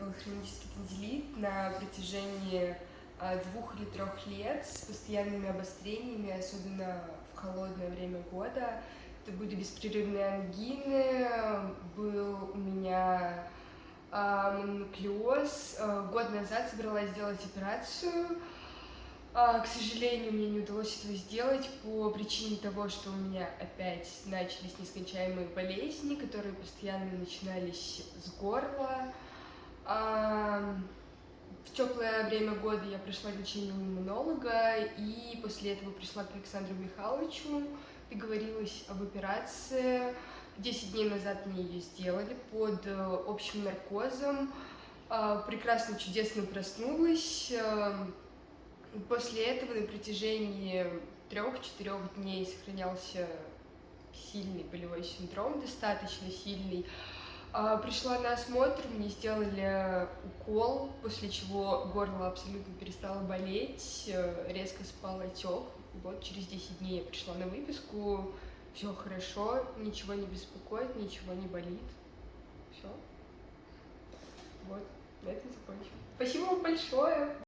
был хронический танзелит на протяжении а, двух или трех лет с постоянными обострениями, особенно в холодное время года. Это были беспрерывные ангины, был у меня а, мононуклеоз. А, год назад собралась сделать операцию. К сожалению, мне не удалось этого сделать по причине того, что у меня опять начались нескончаемые болезни, которые постоянно начинались с горла. В теплое время года я прошла лечение у иммунолога, и после этого пришла к Александру Михайловичу, договорилась об операции. Десять дней назад мне ее сделали под э, общим наркозом. А, прекрасно, чудесно проснулась. После этого на протяжении трех-четырех дней сохранялся сильный болевой синдром, достаточно сильный. А, пришла на осмотр, мне сделали укол, после чего горло абсолютно перестало болеть, э, резко спал отек. Вот через 10 дней я пришла на выписку, все хорошо, ничего не беспокоит, ничего не болит. Все. Вот, на этом закончим. Спасибо вам большое!